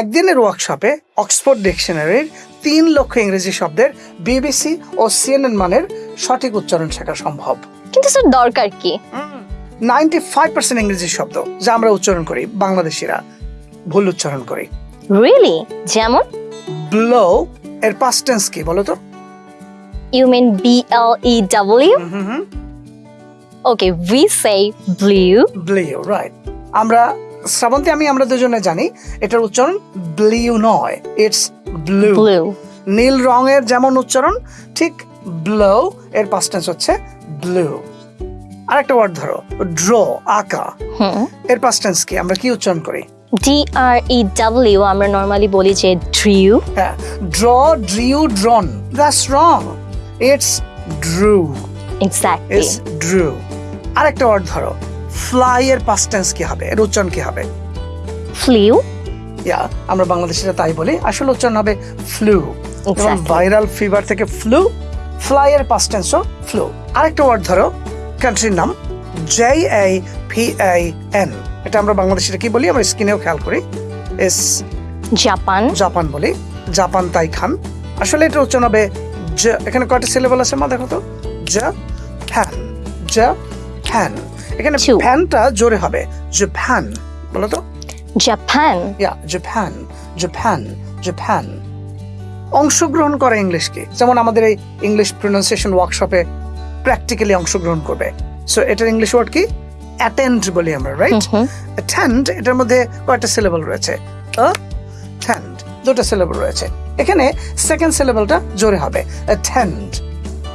একদিনের ওয়ার্কশপে অক্সফোর্ড ডিকশনারির তিন লক্ষ ইংরেজি শব্দের বিবিসি ও সিএনএন মানের সঠিক উচ্চারণ শেখা সম্ভব। কিন্তু স্যার দরকার কি? নাইনটি ফাইভ পার্সেন্ট ইংরেজি শব্দ যা আমরা উচ্চারণ করি বাংলাদেশিরা ভুল উচ্চারণ করি। রিয়েলি যেমন? ব্লো এর পাস্ট টেন্স কি বলো তো? You mean B L E W okay we say blue blew right আমরা শ্রাবন্তী আমি আমরা দুজনে জানি এটার উচ্চারণ ব্লিউ নয় ইটস ব্লু নীল রঙের যেমন উচ্চারণ ঠিক ব্লো এর পাস্ট টেন্স হচ্ছে ব্লু আরেকটা ওয়ার্ড ধরো ড্র আঁকা। হুম। এর পাস্ট টেন্স কি? আমরা কি উচ্চারণ করি? ডি আর ই ডাব্লিউ আমরা নর্মালি বলি যে ড্রিউ হ্যাঁ draw drew drawn that's wrong it's drew exactly it's drew আরেকটা ওয়ার্ড ধরো ফ্লাই এর পাস্ট টেন্স কি হবে? এর উচ্চারণ কি হবে? ফ্লিউ ইয়া আমরা বাংলাদেশিরা তাই বলি। আসলে উচ্চারণ হবে ফ্লু। এবং ভাইরাল ফিভার থেকে ফ্লু ফ্লাই এর পাস্ট টেন্সও ফ্লু। আরেকটা ওয়ার্ড ধরো কান্ট্রির নাম J A P A N এটা আমরা বাংলাদেশিরা কি বলি? আমরা স্ক্রিনেও খেয়াল করি। এস জাপান। জাপান বলি। জাপান তাই খান আসলে এটা উচ্চারণ হবে জ এখানে কয়টা সিলেবল আছে মা দেখো তো? জ ফ্যান জ ফ্যান এখানে Two. ফ্যানটা জোরে হবে। জাপান বলো তো? Japan yeah Japan Japan Japan অংশগ্রহণ করা ইংলিশকে। যেমন আমাদের এই ইংলিশ প্রোনাউন্সিয়েশন ওয়ার্কশপে প্র্যাকটিক্যালি অংশগ্রহণ করবে। সো এটার ইংলিশ ওয়ার্ড কি? অ্যাটেন্ড বলি আমরা রাইট অ্যাটেন্ড এটার মধ্যে কয়টা সিলেবল রয়েছে। অ্যাটেন্ড দুটো সিলেবল রয়েছে। এখানে সেকেন্ড সিলেবলটা জোরে হবে। অ্যাটেন্ড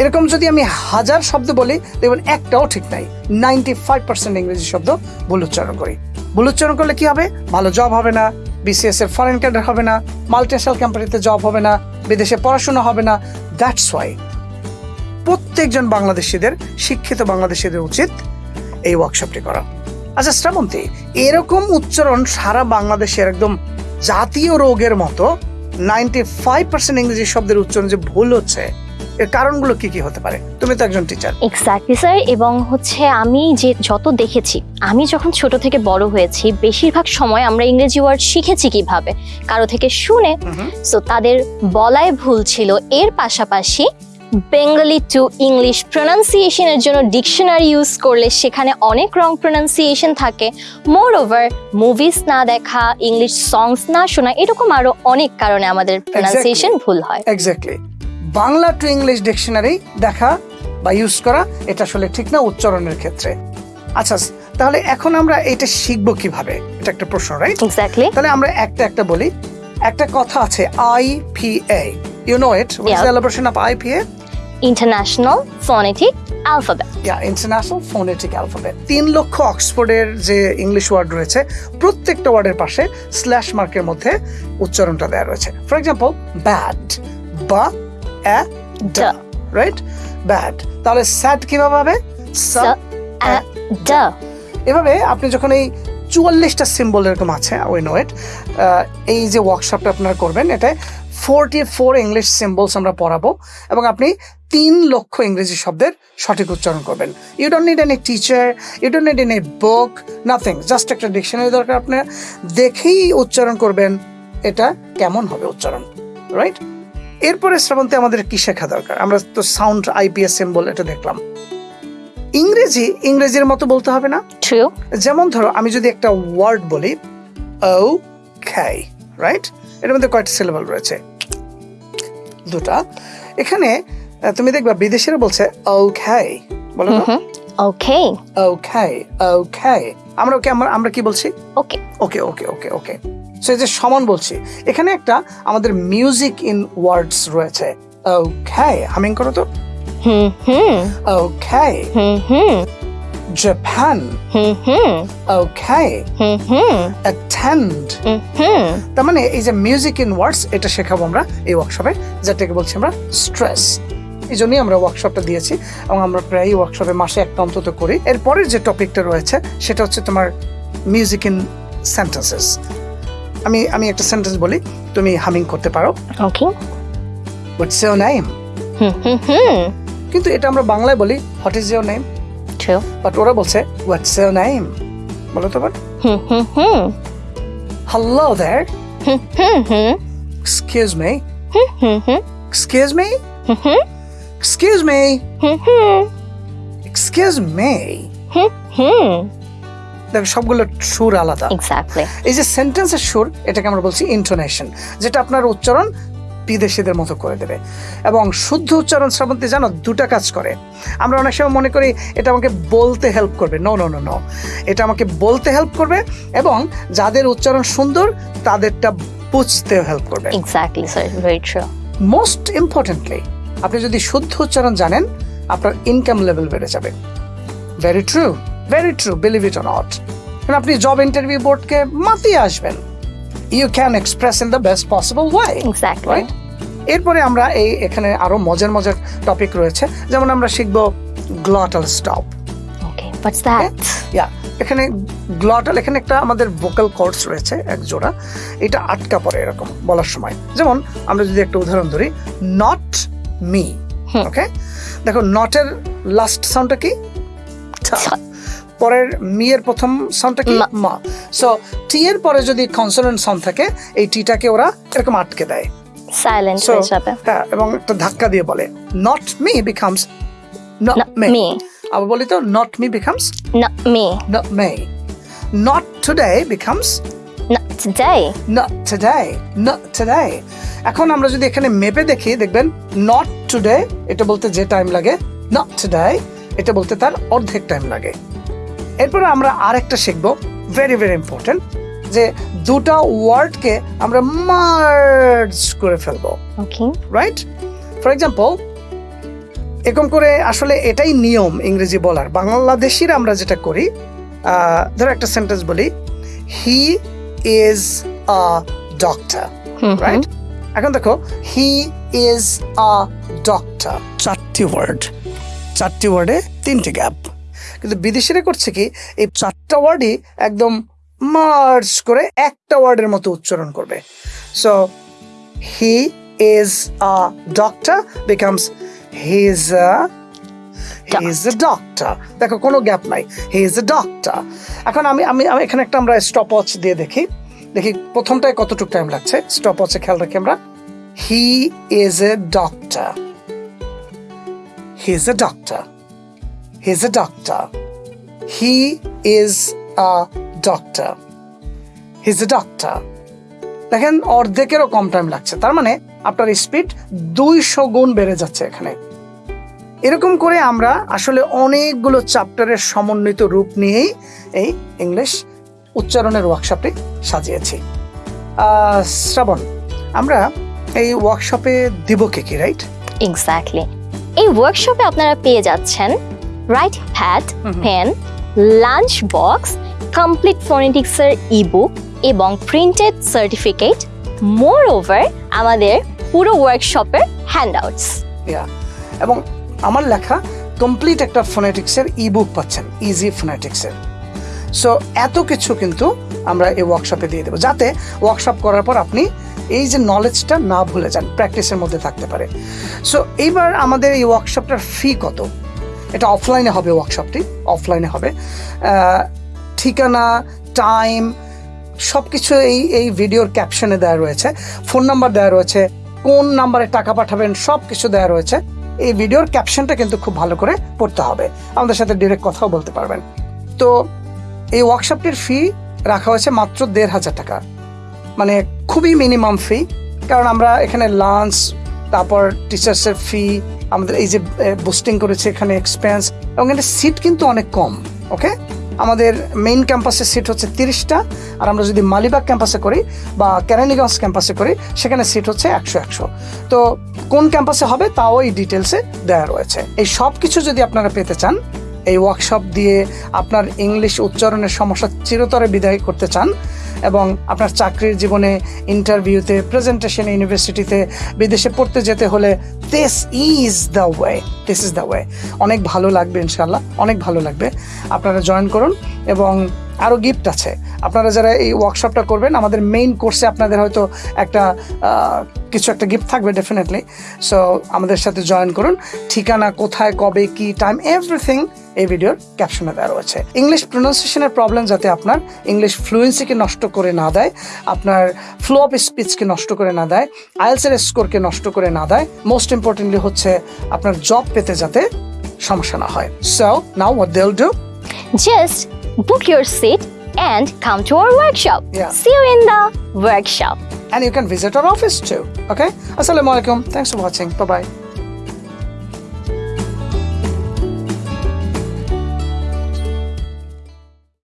এরকম যদি আমি হাজার শব্দ বলি, দেখবেন একটাও ঠিক নাই। নাইনটি ফাইভ পার্সেন্ট ইংরেজি শব্দ ভুল উচ্চারণ করি। ভুল উচ্চারণ করলে কি হবে? ভালো জব হবে না বিসিএস এর ফরেন ক্যাডার হবে না মাল্টিনেশনাল কোম্পানিতে জব হবে না, বিদেশে পড়াশোনা হবে না। দ্যাটস ওয়াই প্রত্যেকজন বাংলাদেশিদের, শিক্ষিত বাংলাদেশিদের উচিত এই ওয়ার্কশপটি করা। আচ্ছা শ্রাবন্তী, এরকম উচ্চারণ সারা বাংলাদেশের একদম জাতীয় রোগের মতো নাইনটি ফাইভ পার্সেন্ট ইংরেজি শব্দের উচ্চারণ যে ভুল হচ্ছে এর কারণগুলো কি কি হতে পারে? তুমি তো একজন টিচার এক্স্যাক্টলি স্যার এবং হচ্ছে আমি যে যত দেখেছি আমি যখন ছোট থেকে বড় হয়েছি বেশিরভাগ সময় আমরা ইংরেজি ওয়ার্ড শিখেছি কীভাবে? কারও থেকে শুনে। সো তাদের বলায় ভুল ছিল। এর পাশাপাশি বেঙ্গলি টু ইংলিশ প্রোনাউন্সিয়েশনের জন্য ডিকশনারি ইউজ করলে সেখানে অনেক রং প্রোনাউন্সিয়েশন থাকে। মোর ওভার মুভিস না দেখা ইংলিশ সংস না শোনা এরকম আরও অনেক কারণে আমাদের প্রোনাউন্সিয়েশন ভুল হয়। Exactly Bangla to English dictionary দেখা বা ইউজ করা এটা আসলে ঠিক না উচ্চারণের ক্ষেত্রে। আচ্ছা তাহলে এখন আমরা এটা শিখব কীভাবে? এটা একটা প্রশ্ন রাইট এক্স্যাক্টলি তাহলে আমরা একটা একটা বলি। একটা কথা আছে I P A you know it Yeah. Celebration of I P A international phonetic alphabet yeah international phonetic alphabet তিন লক্ষ অক্সফোর্ডের যে ইংলিশ ওয়ার্ড রয়েছে প্রত্যেকটা ওয়ার্ডের পাশে স্ল্যাশ মার্কের মধ্যে উচ্চারণটা দেওয়া রয়েছে। ফর এক্সাম্পল ব্যাড বা অ্যা ডা রাইট ব্যাড তাহলে স্যাড কীভাবে হবে? সা ড। এভাবে আপনি যখন এই চুয়াল্লিশটা সিম্বল এরকম আছে উই নো ইট এই যে ওয়ার্কশপটা আপনারা করবেন এটা ফোরটি ফোর ইংলিশ সিম্বলস আমরা পড়াবো এবং আপনি তিন লক্ষ ইংরেজি শব্দের সঠিক উচ্চারণ করবেন। You don't need any teacher you don't need any book nothing just একটা ডিকশনারি দরকার আপনার। দেখেই উচ্চারণ করবেন এটা কেমন হবে উচ্চারণ রাইট এরপরে শ্রাবন্তে আমাদের কি শেখা দরকার? আমরা তো সাউন্ড আইপিএস সিম্বল এটা দেখলাম। ইংরেজি ইংরেজির মতো বলতে হবে না? যেমন ধরো আমি যদি একটা ওয়ার্ড বলি ও খাই রাইট এর মধ্যে কয়টা সিলেবল রয়েছে। দুটা। এখানে তুমি দেখবা বিদেশিরা বলছে ও খাই বলো ওকে ও খাই ও খাই আমরা ওকে আমরা আমরা কি বলছি? ওকে। ওকে ওকে ওকে ওকে। সো এই যে সমান বলছি এখানে একটা আমাদের মিউজিক ইন ওয়ার্ডস রয়েছে। ওকে হামিং করো তো। হুম হুম। ও খাই হুম হুম। জাপান হুম হুম। ও খাই হুম হুম। অ্যাটেন্ড হুম হুম। তার মানে এই যে মিউজিক ইন ওয়ার্ডস এটা শেখাবো আমরা এই ওয়ার্কশপে যেটাকে বলছি আমরা স্ট্রেস এই জন্যই আমরা ওয়ার্কশপটা দিয়েছি এবং আমরা প্রায় ওয়ার্কশপে মাসে একটা অন্তত করি। এরপরের যে টপিকটা রয়েছে সেটা হচ্ছে তোমার মিউজিক ইন সেন্টেন্সেস আমি আমি একটা সেন্টেন্স বলি তুমি হামিং করতে পারো। ওকে হোয়াটস নেম কিন্তু এটা আমরা বাংলায় বলি what is your name but ওরা বলছে হোয়াটস ইউর নেম বলো তো but hello there hmm. Hmm hmm excuse me hmm hmm excuse me excuse me hmm hmm দেখো সবগুলো সুর আলাদা। এক্স্যাক্টলি এই যে সেন্টেন্সের সুর এটাকে আমরা বলছি ইন্টোনেশন যেটা আপনার উচ্চারণ বিদেশিদের মতো করে দেবে। এবং শুদ্ধ উচ্চারণ শ্রাবন্তী জানো দুটা কাজ করে। আমরা অনেক সময় মনে করি এটা আমাকে বলতে হেল্প করবে। নো নো নো নো এটা আমাকে বলতে হেল্প করবে এবং যাদের উচ্চারণ সুন্দর তাদেরটা বুঝতেও হেল্প করবে। Exactly sir very true most importantly আপনি যদি শুদ্ধ উচ্চারণ জানেন আপনার ইনকাম লেভেল বেড়ে যাবে। Very true very true believe it not আপনি জব ইন্টারভিউ বোর্ডকে মাতিয়ে আসবেন। You can express in the best possible way exactly right এরপরে আমরা এই এখানে আরও মজার মজার টপিক রয়েছে। যেমন আমরা শিখব গ্লটাল স্টপ ওকে ইয়া এখানে গ্লটাল এখানে একটা আমাদের ভোকাল কর্ডস রয়েছে এক জোড়া। এটা আটকা পড়ে এরকম বলার সময়। যেমন আমরা যদি একটা উদাহরণ ধরি নট মি ওকে দেখো নটের লাস্ট সাউন্ডটা কি? পরের মি এর প্রথম সাউন্ডটা কি? মা। মা। সো টি এর পরে যদি কনসোনেন্ট সাউন্ড থাকে এই টিটাকে ওরা এরকম আটকে দেয়। সাইলেন্ট হয়ে যাবে। হ্যাঁ এবং একটা ধাক্কা দিয়ে বলে। Not me becomes not may me আবার বলি তো নট মি বিকামস না me not me. Not today becomes না today not today. Not today. এখন আমরা যদি এখানে মেপে দেখি দেখবেন not today এটা বলতে যে টাইম লাগে not today এটা বলতে তার অর্ধেক টাইম লাগে। এরপরে আমরা আরেকটা শিখব ভেরি ভেরি ইম্পর্টেন্ট যে দুটা ওয়ার্ডকে আমরা মার্জ করে ফেলব। ওকে রাইট ফর এক্সাম্পল এরকম করে আসলে এটাই নিয়ম ইংরেজি বলার। বাংলাদেশিরা আমরা যেটা করি ধরো একটা সেন্টেন্স বলি he is a doctor right এখন দেখো হি ইজ আ ডক্টর চারটি ওয়ার্ড চারটি ওয়ার্ডে তিনটি গ্যাপ কিন্তু বিদেশিরা করছে কি এই চারটা ওয়ার্ডই একদম মার্জ করে একটা ওয়ার্ডের মতো উচ্চারণ করবে। So he is a doctor becomes he is a is a doctor দেখো, কোনো গ্যাপ নাই। হি ইজ এ ডক্টর এখন আমি আমি এখানে একটা আমরা স্টপ ওয়াচ দিয়ে দেখি। দেখি, প্রথমটায় কতটুকু টাইম লাগছে? স্টপ ওয়াচে খেয়াল রাখি আমরা। He is a doctor he is a doctor he is a doctor he is a doctor he is a doctor দেখেন, অর্ধেকেরও কম টাইম লাগছে। তার মানে আপনার স্পিড দুইশো গুণ বেড়ে যাচ্ছে এখানে। এরকম করে আমরা আসলে অনেকগুলো চ্যাপ্টারের সমন্বিত রূপ নিয়েই এই ইংলিশ উচ্চারণের ওয়ার্কশপটি সাজিয়েছি। শ্রাবণ আমরা এই ওয়ার্কশপে দিব কে কি রাইট এক্স্যাক্টলি এই ওয়ার্কশপে আপনারা পেয়ে যাচ্ছেন right hat. Pen lunch box complete ফোনেটিক্সের ebook এবং প্রিন্টেড সার্টিফিকেট মোর ওভার আমাদের পুরো ওয়ার্কশপের হ্যান্ডআউটস ইয়া এবং আমার লেখা কমপ্লিট একটা ফোনেটিক্সের ইবুক পাচ্ছেন ইজি ফোনেটিক্সের সো এত কিছু কিন্তু আমরা এই ওয়ার্কশপে দিয়ে দেবো, যাতে ওয়ার্কশপ করার পর আপনি এই যে নলেজটা না ভুলে যান প্র্যাকটিসের মধ্যে থাকতে পারে। সো এইবার আমাদের এই ওয়ার্কশপটার ফি কত? এটা অফলাইনে হবে ওয়ার্কশপটি অফলাইনে হবে। ঠিকানা টাইম সব কিছু এই এই ভিডিওর ক্যাপশনে দেওয়া রয়েছে ফোন নাম্বার দেওয়া রয়েছে, কোন নাম্বারে টাকা পাঠাবেন সব কিছু দেওয়া রয়েছে। এই ভিডিওর ক্যাপশনটা কিন্তু খুব ভালো করে পড়তে হবে। আমাদের সাথে ডিরেক্ট কথাও বলতে পারবেন। তো এই ওয়ার্কশপটির ফি রাখা হয়েছে মাত্র দেড় হাজার টাকা। মানে খুবই মিনিমাম ফি কারণ আমরা এখানে লাঞ্চ তারপর টিচার্সের ফি আমাদের এই যে বুস্টিং করেছে এখানে এক্সপেন্স এবং এখানে সিট কিন্তু অনেক কম ওকে আমাদের মেইন ক্যাম্পাসের সিট হচ্ছে তিরিশটা, আর আমরা যদি মালিবাগ ক্যাম্পাসে করি বা কেরানীগঞ্জ ক্যাম্পাসে করি, সেখানে সিট হচ্ছে একশো একশো। তো কোন ক্যাম্পাসে হবে তাও এই ডিটেলসে দেওয়া রয়েছে। এই সব কিছু যদি আপনারা পেতে চান, এই ওয়ার্কশপ দিয়ে আপনার ইংলিশ উচ্চারণের সমস্যা চিরতরে বিদায় করতে চান এবং আপনার চাকরির জীবনে ইন্টারভিউতে প্রেজেন্টেশন ইউনিভার্সিটিতে বিদেশে পড়তে যেতে হলে this is the way this is the way অনেক ভালো লাগবে ইনশাল্লাহ অনেক ভালো লাগবে। আপনারা জয়েন করুন এবং আরও গিফট আছে। আপনারা যারা এই ওয়ার্কশপটা করবেন, আমাদের মেইন কোর্সে আপনাদের হয়তো একটা কিছু একটা গিফট থাকবে ডেফিনেটলি সো আমাদের সাথে জয়েন করুন। ঠিকানা কোথায়, কবে, কি টাইম এভরিথিং এই ভিডিওর ক্যাপশনে দেওয়া রয়েছে। ইংলিশ প্রোনাউন্সিয়েশনের প্রবলেম যাতে আপনার ইংলিশ ফ্লুয়েন্সিকে নষ্ট করে না দেয় আপনার ফ্লো অফ স্পিচকে নষ্ট করে না দেয় আইএলসের স্কোরকে নষ্ট করে না দেয় মোস্ট ইম্পর্টেন্টলি হচ্ছে আপনার জব পেতে যাতে সমস্যা না হয়। So now what they'll do Just book your seat and come to our workshop. Yeah. See you in the workshop. and you can visit our office too okay? Assalamu alaikum thanks for watching. Bye bye